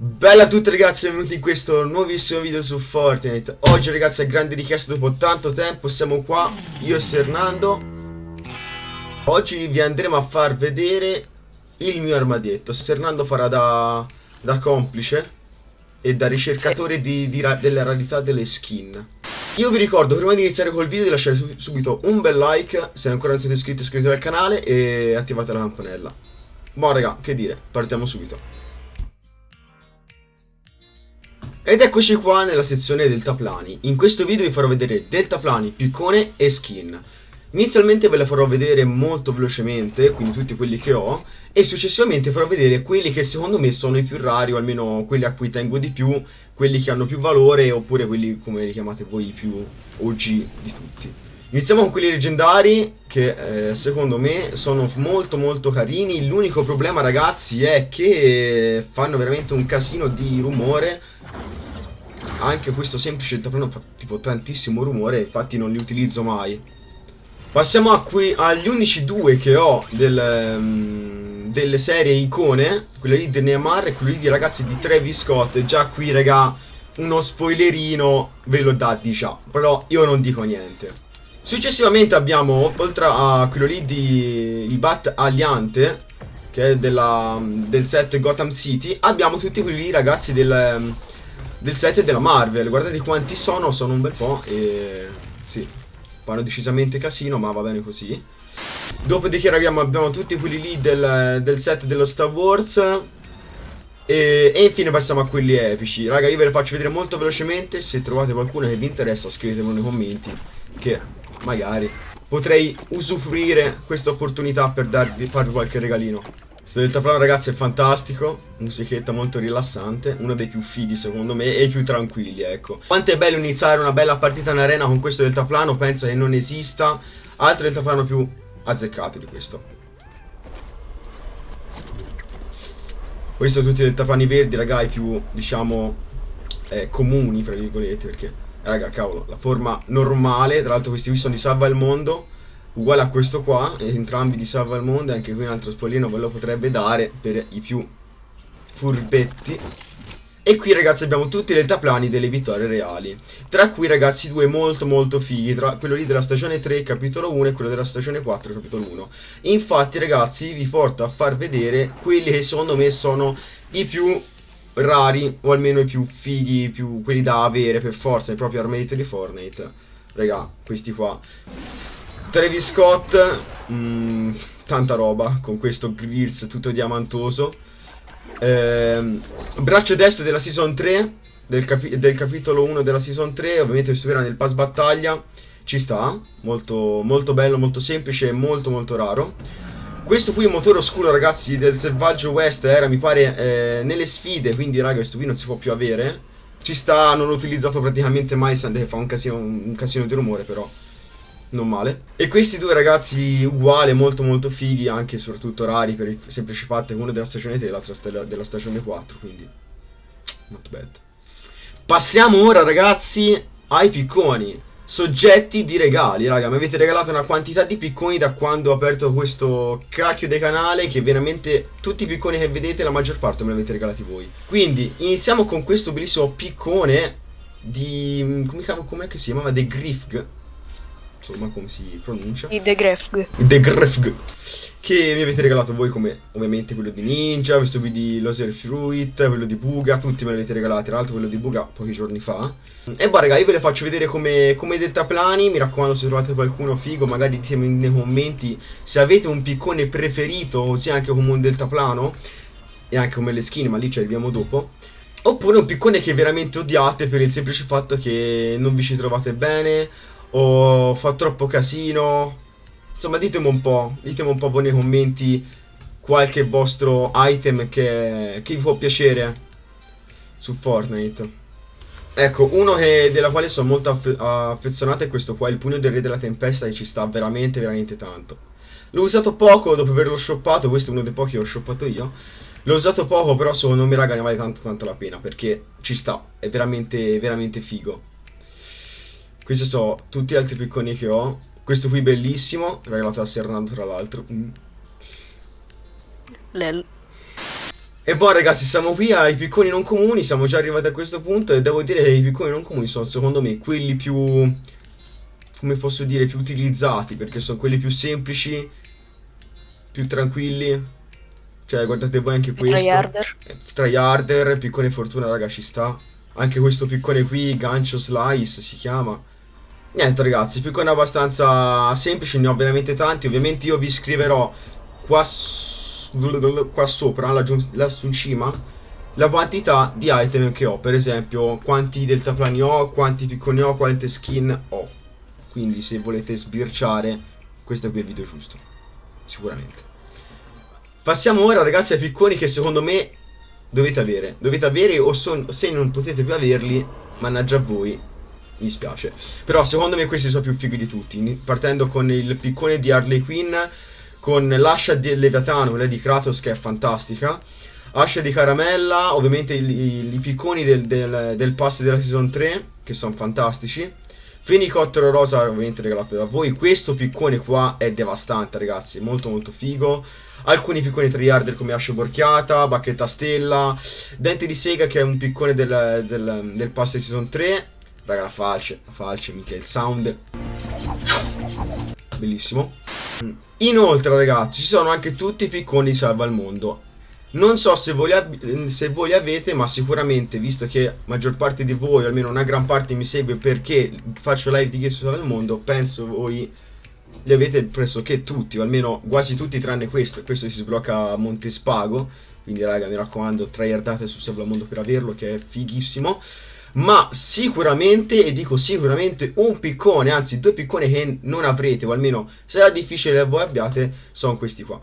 Bella a tutti ragazzi, benvenuti in questo nuovissimo video su Fortnite. Oggi ragazzi a grande richiesta dopo tanto tempo siamo qua, io e Sernando Oggi vi andremo a far vedere il mio armadietto. Sernando farà da, da complice e da ricercatore di, di, delle rarità delle skin. Io vi ricordo prima di iniziare col video di lasciare subito un bel like Se ancora non siete iscritti iscrivetevi al canale e attivate la campanella. Buon raga, che dire, partiamo subito Ed eccoci qua nella sezione deltaplani. In questo video vi farò vedere deltaplani, piccone e skin. Inizialmente ve le farò vedere molto velocemente, quindi tutti quelli che ho, e successivamente farò vedere quelli che secondo me sono i più rari, o almeno quelli a cui tengo di più, quelli che hanno più valore, oppure quelli come li chiamate voi più OG di tutti. Iniziamo con quelli leggendari che eh, secondo me sono molto molto carini, l'unico problema ragazzi è che fanno veramente un casino di rumore anche questo semplice deltaplano fa tipo tantissimo rumore, infatti non li utilizzo mai. Passiamo agli unici due che ho del, um, delle serie icone, quella lì di Neymar e quello lì di ragazzi di Travis Scott. Già qui, raga, uno spoilerino ve lo dà di già, però io non dico niente. Successivamente abbiamo, oltre a quello lì di il Bat Aliante, che è della, del set Gotham City, abbiamo tutti quelli lì, ragazzi, del del set della Marvel. Guardate quanti sono, sono un bel po' e... Sì, fanno decisamente casino, ma va bene così. Dopodiché abbiamo, abbiamo tutti quelli lì del, del set dello Star Wars. E, e, infine passiamo a quelli epici. Raga, io ve li faccio vedere molto velocemente. Se trovate qualcuno che vi interessa, scrivetelo nei commenti. Che magari potrei usufruire questa opportunità per darvi, farvi qualche regalino. Questo deltaplano ragazzi è fantastico, musichetta molto rilassante, uno dei più fighi secondo me e i più tranquilli ecco. Quanto è bello iniziare una bella partita in arena con questo deltaplano, penso che non esista altro deltaplano più azzeccato di questo. Questi sono tutti i deltaplani verdi raga, i più diciamo eh, comuni fra virgolette perché raga cavolo, la forma normale, tra l'altro questi qui sono di Salva il Mondo uguale a questo qua, entrambi di Salva il Mondo, anche qui un altro spoglino ve lo potrebbe dare per i più furbetti. E qui ragazzi abbiamo tutti i deltaplani delle vittorie reali. Tra cui ragazzi due molto molto fighi tra Quello lì della stagione 3 capitolo 1 e quello della stagione 4 capitolo 1 Infatti ragazzi vi porto a far vedere quelli che secondo me sono i più rari O almeno i più fighi, più quelli da avere per forza Nei propri armadito di Fortnite. Raga, questi qua Travis Scott, mh, mm, tanta roba con questo grills tutto diamantoso. Eh, braccio destro della season 3, del, capi del, capitolo 1 della season 3, ovviamente si nel pass battaglia, ci sta, molto, molto bello, molto semplice e molto molto raro. Questo qui è un motore oscuro ragazzi del Selvaggio West era mi pare eh, nelle sfide, quindi raga questo qui non si può più avere. Ci sta, non ho utilizzato praticamente mai, fa un casino, un casino di rumore però non male. E questi due ragazzi uguali, molto molto fighi, anche e soprattutto rari per il semplice fatto che uno della stagione 3 e l'altro della stagione 4, quindi not bad. Passiamo ora ragazzi ai picconi. Soggetti di regali, raga, mi avete regalato una quantità di picconi da quando ho aperto questo cacchio di canale che veramente tutti i picconi che vedete la maggior parte me li avete regalati voi. Quindi iniziamo con questo bellissimo piccone di... come, come si chiamava? The Grifg insomma come si pronuncia i The Grefg The Grefg che mi avete regalato voi come ovviamente quello di Ninja, questo qui di Loser Fruit, quello di Buga, tutti me li avete regalati, tra l'altro quello di Buga pochi giorni fa. E boh raga, io ve le faccio vedere come, come deltaplani, mi raccomando se trovate qualcuno figo, magari ditemi nei commenti se avete un piccone preferito, ossia anche come un deltaplano, e anche come le skin, ma lì ci arriviamo dopo. Oppure un piccone che veramente odiate per il semplice fatto che non vi ci trovate bene o fa troppo casino. Insomma, ditemi un po', ditemi un po' voi nei commenti qualche vostro item che, che vi può piacere su Fortnite. Ecco, uno che, della quale sono molto affe affezionato è questo qua, il pugno del re della tempesta che ci sta veramente, veramente tanto. L'ho usato poco dopo averlo shoppato, questo è uno dei pochi che ho shoppato io. L'ho usato poco, però secondo me raga ne vale tanto tanto la pena, perché ci sta, è veramente, veramente figo. Questi sono tutti gli altri picconi che ho. Questo qui bellissimo, regalato da Sernando tra l'altro. Mm. Lel. E poi ragazzi siamo qui ai picconi non comuni, siamo già arrivati a questo punto e devo dire che i picconi non comuni sono secondo me quelli più, come posso dire, più utilizzati perché sono quelli più semplici, più tranquilli. Cioè guardate voi anche questo. Tryharder. Tryharder, piccone fortuna raga ci sta. Anche questo piccone qui, gancio slice si chiama. Niente ragazzi, piccone abbastanza semplici, ne ho veramente tanti. Ovviamente io vi scriverò qua qua sopra, laggiù, lassù in cima, la quantità di item che ho. Per esempio, quanti deltaplani ho, quanti picconi ho, quante skin ho. Quindi se volete sbirciare, questo qui è il video giusto. Sicuramente. Passiamo ora ragazzi ai picconi che secondo me dovete avere. Dovete avere o se non potete più averli, mannaggia a voi, mi dispiace. Però secondo me questi sono più fighi di tutti. Partendo con il piccone di Harley Quinn con l'ascia del Leviatano, quella di Kratos che è fantastica. Ascia di caramella, ovviamente i, i, picconi del, del, del, pass della season 3, che sono fantastici. Fenicottero rosa, ovviamente regalato da voi. Questo piccone qua è devastante, ragazzi, molto molto figo. Alcuni picconi triarder come ascia borchiata, bacchetta stella, dente di sega che è un piccone del, del, del pass di season 3. Raga, la falce, la falce, mica il sound. Bellissimo. Inoltre ragazzi ci sono anche tutti i picconi salva al mondo non so se voi, se voi, avete, ma sicuramente, visto che maggior parte di voi, almeno una gran parte mi segue perché faccio live di Gesso al Mondo, penso voi li avete pressoché tutti, o almeno quasi tutti tranne questo. Questo si sblocca a Montespago, quindi raga mi raccomando, tryhardate su Salva al Mondo per averlo, che è fighissimo ma sicuramente, e dico sicuramente, un piccone, anzi due picconi che non avrete, o almeno sarà difficile che voi abbiate, sono questi qua.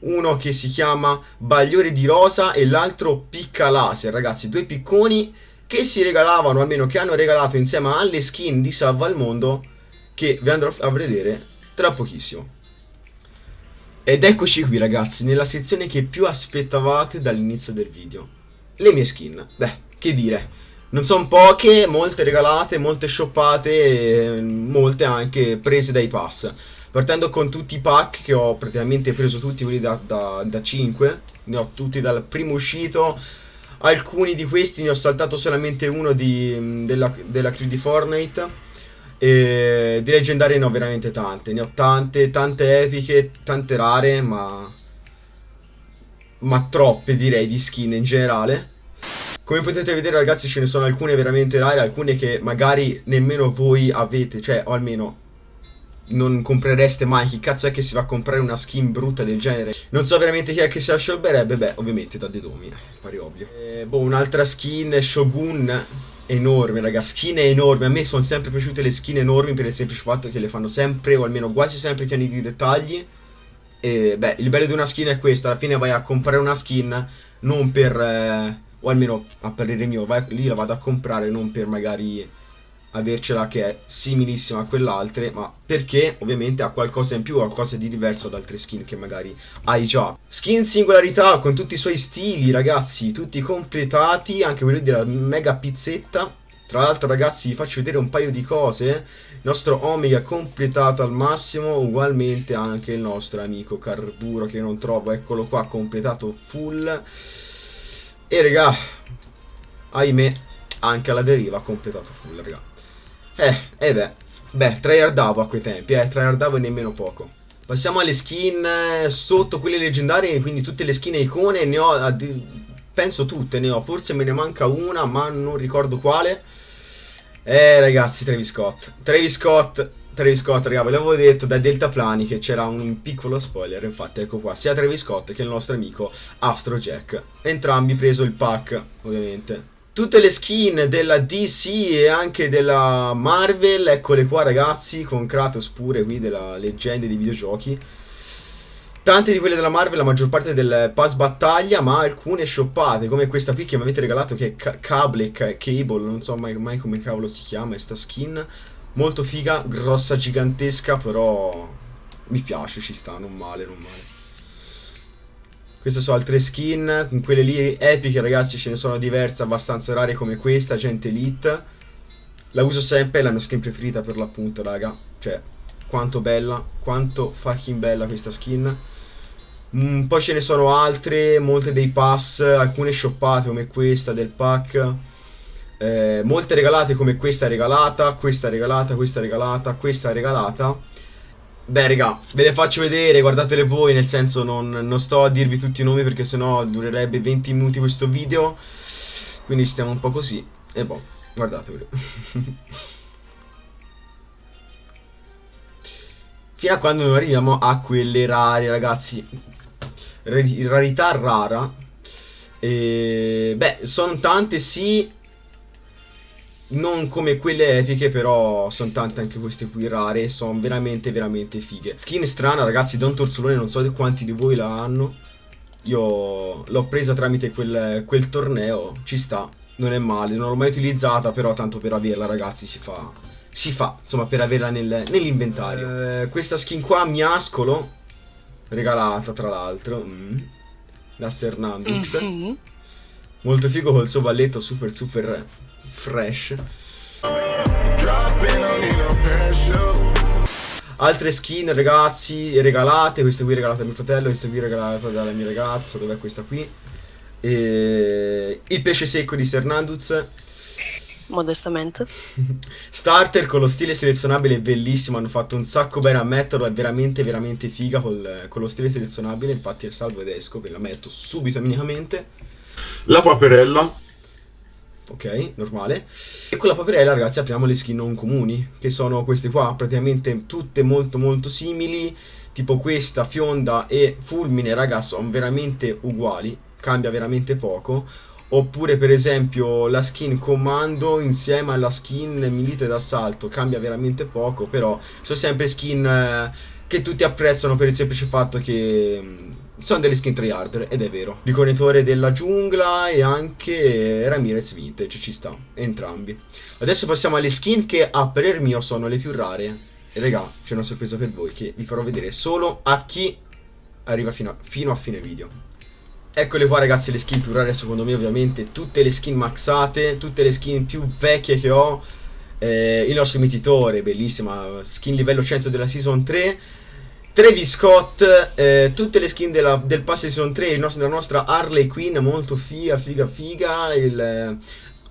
Uno che si chiama Bagliore di Rosa e l'altro Picca Laser, ragazzi, due picconi che si regalavano, almeno che hanno regalato insieme alle skin di Salva al Mondo, che vi andrò a vedere tra pochissimo. Ed eccoci qui ragazzi, nella sezione che più aspettavate dall'inizio del video. Le mie skin. Beh, che dire non sono poche, molte regalate, molte shoppate, e molte anche prese dai pass. Partendo con tutti i pack che ho praticamente preso tutti quelli da, da, da 5, ne ho tutti dal primo uscito. Alcuni di questi ne ho saltato solamente uno di, della, della crew di Fortnite. E di leggendarie ne ho veramente tante. Ne ho tante, tante epiche, tante rare, ma. Ma troppe direi di skin in generale. Come potete vedere ragazzi ce ne sono alcune veramente rare, alcune che magari nemmeno voi avete, cioè o almeno non comprereste mai, chi cazzo è che si va a comprare una skin brutta del genere? Non so veramente chi è che si sciolberebbe, beh ovviamente da Dedomi, pare ovvio. Eh, boh, un'altra skin, Shogun, enorme raga, skin enorme, a me sono sempre piaciute le skin enormi per il semplice fatto che le fanno sempre, o almeno quasi sempre pieni di dettagli. E beh, il bello di una skin è questo, alla fine vai a comprare una skin non per... Eh, o almeno a parere mio, vai, lì la vado a comprare non per magari avercela che è similissima a quell'altra, ma perché ovviamente ha qualcosa in più, qualcosa di diverso da altre skin che magari hai già. Skin singolarità con tutti i suoi stili, ragazzi, tutti completati, anche quelli della mega pizzetta. Tra l'altro, ragazzi, vi faccio vedere un paio di cose. Il nostro Omega completato al massimo, ugualmente anche il nostro amico Carburo che non trovo, eccolo qua, completato full. E raga, ahimè, anche alla deriva ha completato full, raga. Eh, e eh beh, beh, tryhardavo a quei tempi, eh, tryhardavo e nemmeno poco. Passiamo alle skin eh, sotto quelle leggendarie, quindi tutte le skin icone, ne ho, penso tutte, ne ho, forse me ne manca una, ma non ricordo quale. Eh ragazzi, Travis Scott. Travis Scott, Travis Scott, raga, ve l'avevo detto da Delta Plani che c'era un piccolo spoiler, infatti ecco qua, sia Travis Scott che il nostro amico Astro Jack. Entrambi preso il pack, ovviamente. Tutte le skin della DC e anche della Marvel, eccole qua ragazzi, con Kratos pure qui della leggenda dei videogiochi. Tante di quelle della Marvel, la maggior parte del pass battaglia, ma alcune shoppate, come questa qui che mi avete regalato che è Cable, Cable, non so mai, mai come cavolo si chiama, questa skin. Molto figa, grossa, gigantesca, però mi piace, ci sta, non male, non male. Queste sono altre skin, con quelle lì epiche ragazzi ce ne sono diverse, abbastanza rare come questa, gente elite. La uso sempre, è la mia skin preferita per l'appunto raga, cioè quanto bella, quanto fucking bella questa skin. Mm, poi ce ne sono altre, molte dei pass, alcune shoppate come questa del pack. Eh, molte regalate come questa regalata, questa regalata, questa regalata, questa regalata. Beh, raga, ve le faccio vedere, guardatele voi, nel senso non, non sto a dirvi tutti i nomi perché sennò durerebbe 20 minuti questo video. Quindi stiamo un po' così. E boh, guardatevelo. Fino a quando non arriviamo a quelle rare, ragazzi. rarità rara. E, beh, sono tante, sì, non come quelle epiche, però sono tante anche queste qui rare. Sono veramente, veramente fighe. Skin strana, ragazzi, Don Torzolone, non so quanti di voi la hanno. Io l'ho presa tramite quel, quel torneo, ci sta, non è male. Non l'ho mai utilizzata, però tanto per averla, ragazzi, si fa, si fa, insomma, per averla nel, nell'inventario. Eh, questa skin qua, Miascolo, regalata tra l'altro, mm, da Sernandux. Mm -hmm. Molto figo col suo balletto super super fresh. Altre skin ragazzi regalate, questa qui regalata a mio fratello, questa qui regalata dalla mia ragazza, dov'è questa qui? E... Il pesce secco di Sernanduz. Modestamente. Starter con lo stile selezionabile bellissimo, hanno fatto un sacco bene a metterlo, è veramente veramente figa col, con lo stile selezionabile, infatti è salvo ed esco, ve la metto subito immediatamente. La paperella ok, normale. E con la paperella, ragazzi, apriamo le skin non comuni, che sono queste qua, praticamente tutte molto molto simili, tipo questa, fionda e fulmine, ragazzi, sono veramente uguali, cambia veramente poco. Oppure per esempio la skin comando insieme alla skin milite d'assalto cambia veramente poco, però sono sempre skin eh, che tutti apprezzano per il semplice fatto che mm, sono delle skin tryhard ed è vero. Riconetore della giungla e anche Ramirez Vintage ci sta, entrambi. Adesso passiamo alle skin che a parer mio sono le più rare. E raga, c'è una sorpresa per voi che vi farò vedere solo a chi arriva fino a, fino a fine video. Eccole qua ragazzi le skin più rare secondo me ovviamente, tutte le skin maxate, tutte le skin più vecchie che ho. Eh, il nostro mititore, bellissima, skin livello 100 della season 3 Travis Scott, eh, tutte le skin della, del pass season 3, nostro, la nostra Harley Quinn, molto figa, figa, figa, il eh,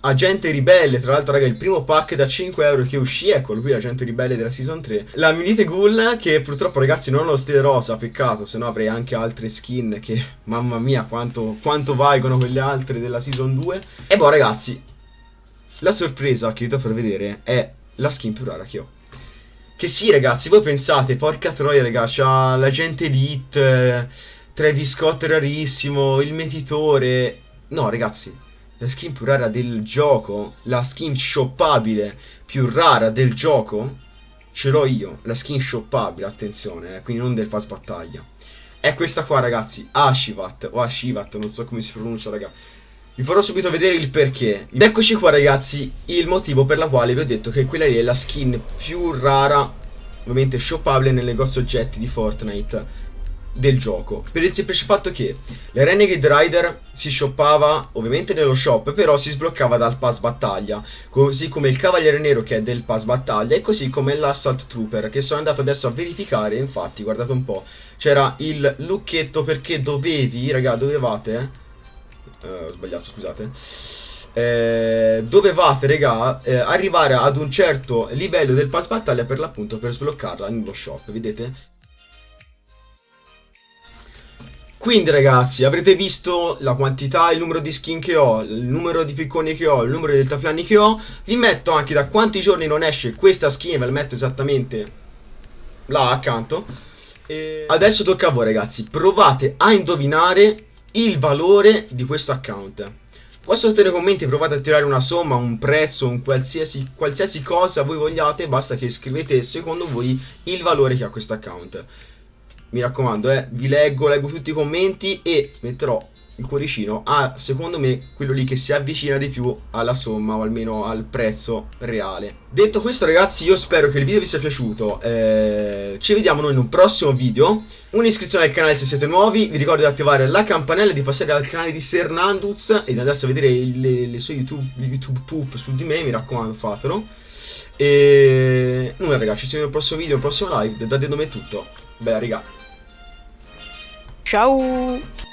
Agente Ribelle, tra l'altro raga il primo pack da 5 euro che uscì, eccolo qui Agente Ribelle della season 3, la Minite Ghoul che purtroppo ragazzi non ho lo stile rosa, peccato, se no avrei anche altre skin che mamma mia quanto, quanto valgono quelle altre della season 2. E boh ragazzi, la sorpresa che vi devo far vedere è la skin più rara che ho. Che sì, ragazzi, voi pensate, porca troia, raga, c'ha l'agente Elite, eh, Travis Scott rarissimo, il metitore. No, ragazzi, la skin più rara del gioco, la skin shoppabile più rara del gioco, ce l'ho io, la skin shoppabile, attenzione, eh, quindi non del pass battaglia. È questa qua, ragazzi, Ashivat, o Ashivat, non so come si pronuncia, raga. Vi farò subito vedere il perché. Ed eccoci qua ragazzi, il motivo per la quale vi ho detto che quella lì è la skin più rara, ovviamente shoppabile nel negozio oggetti di Fortnite del gioco. Per il semplice fatto che la Renegade Rider si shoppava ovviamente nello shop, però si sbloccava dal pass battaglia, così come il Cavaliere Nero che è del pass battaglia e così come l'Assault Trooper che sono andato adesso a verificare, infatti guardate un po', c'era il lucchetto perché dovevi, raga, dovevate... Eh, eh, ho sbagliato, scusate. Eh, dovevate, raga, eh, arrivare ad un certo livello del pass battaglia per l'appunto per sbloccarla nello shop, vedete? Quindi ragazzi, avrete visto la quantità, il numero di skin che ho, il numero di picconi che ho, il numero di deltaplani che ho. Vi metto anche da quanti giorni non esce questa skin, ve la metto esattamente là accanto. E adesso tocca a voi ragazzi, provate a indovinare il valore di questo account. Qua sotto nei commenti provate a tirare una somma, un prezzo, un qualsiasi, qualsiasi cosa voi vogliate, basta che scrivete secondo voi il valore che ha questo account. Mi raccomando, eh, vi leggo, leggo tutti i commenti e metterò il cuoricino a secondo me quello lì che si avvicina di più alla somma o almeno al prezzo reale. Detto questo ragazzi io spero che il video vi sia piaciuto eh, ci vediamo noi in un prossimo video. Un'iscrizione al canale se siete nuovi vi ricordo di attivare la campanella di passare al canale di Sernanduz e di andarsi a vedere le, le sue youtube, youtube poop su di me mi raccomando fatelo. E nulla ragazzi ci vediamo nel prossimo video nel prossimo live da Dedome è tutto. Bella raga. Ciao!